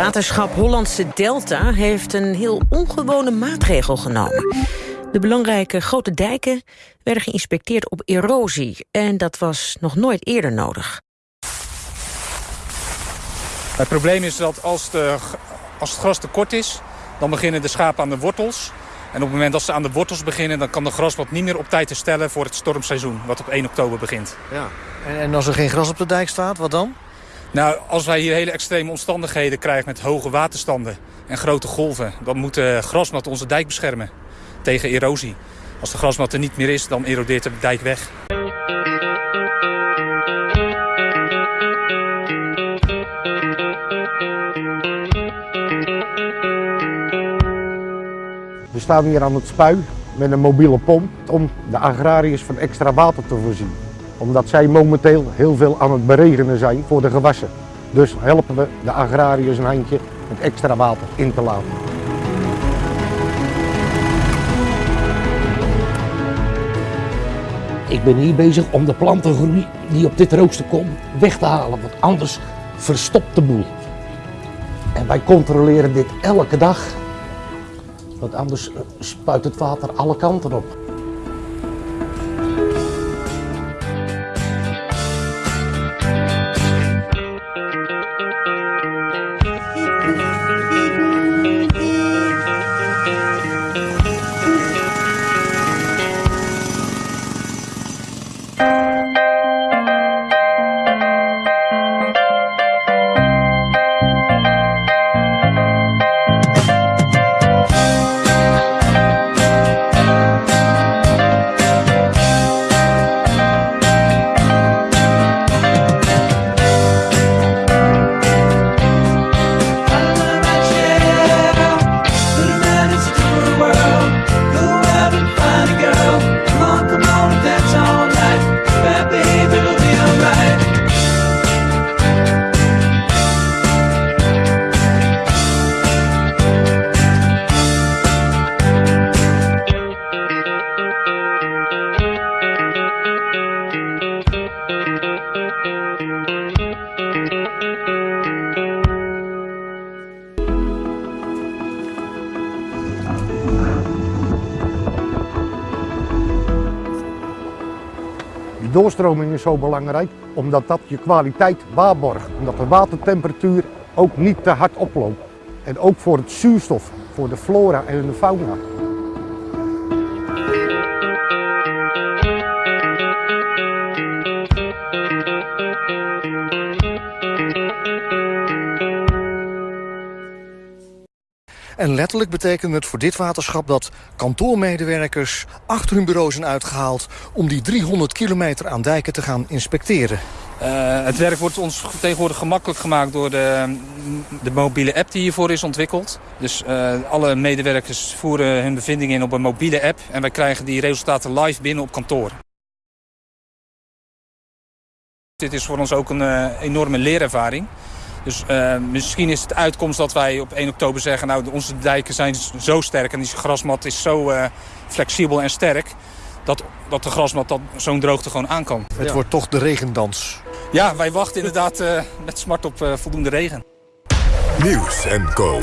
Waterschap Hollandse Delta heeft een heel ongewone maatregel genomen. De belangrijke grote dijken werden geïnspecteerd op erosie. En dat was nog nooit eerder nodig. Het probleem is dat als, de, als het gras te kort is... dan beginnen de schapen aan de wortels. En op het moment dat ze aan de wortels beginnen... dan kan de grasmat niet meer op tijd herstellen voor het stormseizoen... wat op 1 oktober begint. Ja. En, en als er geen gras op de dijk staat, wat dan? Nou, als wij hier hele extreme omstandigheden krijgen met hoge waterstanden en grote golven... dan moet de grasmat onze dijk beschermen tegen erosie. Als de grasmat er niet meer is, dan erodeert de dijk weg. We staan hier aan het spui met een mobiele pomp om de agrariërs van extra water te voorzien. Omdat zij momenteel heel veel aan het beregenen zijn voor de gewassen. Dus helpen we de agrariërs een handje met extra water in te laten. Ik ben hier bezig om de plantengroei die op dit rooster komt weg te halen, want anders verstopt de boel. En wij controleren dit elke dag, want anders spuit het water alle kanten op. Die doorstroming is zo belangrijk omdat dat je kwaliteit waarborgt. Omdat de watertemperatuur ook niet te hard oploopt. En ook voor het zuurstof, voor de flora en de fauna. En letterlijk betekent het voor dit waterschap dat kantoormedewerkers achter hun bureau zijn uitgehaald om die 300 kilometer aan dijken te gaan inspecteren. Uh, het werk wordt ons tegenwoordig gemakkelijk gemaakt door de, de mobiele app die hiervoor is ontwikkeld. Dus uh, alle medewerkers voeren hun bevindingen in op een mobiele app en wij krijgen die resultaten live binnen op kantoor. Dit is voor ons ook een uh, enorme leerervaring. Dus uh, misschien is het uitkomst dat wij op 1 oktober zeggen... nou, onze dijken zijn zo sterk en die grasmat is zo uh, flexibel en sterk... dat, dat de grasmat zo'n droogte gewoon aan kan. Het ja. wordt toch de regendans. Ja, wij wachten inderdaad uh, met smart op voldoende regen. Nieuws en Co.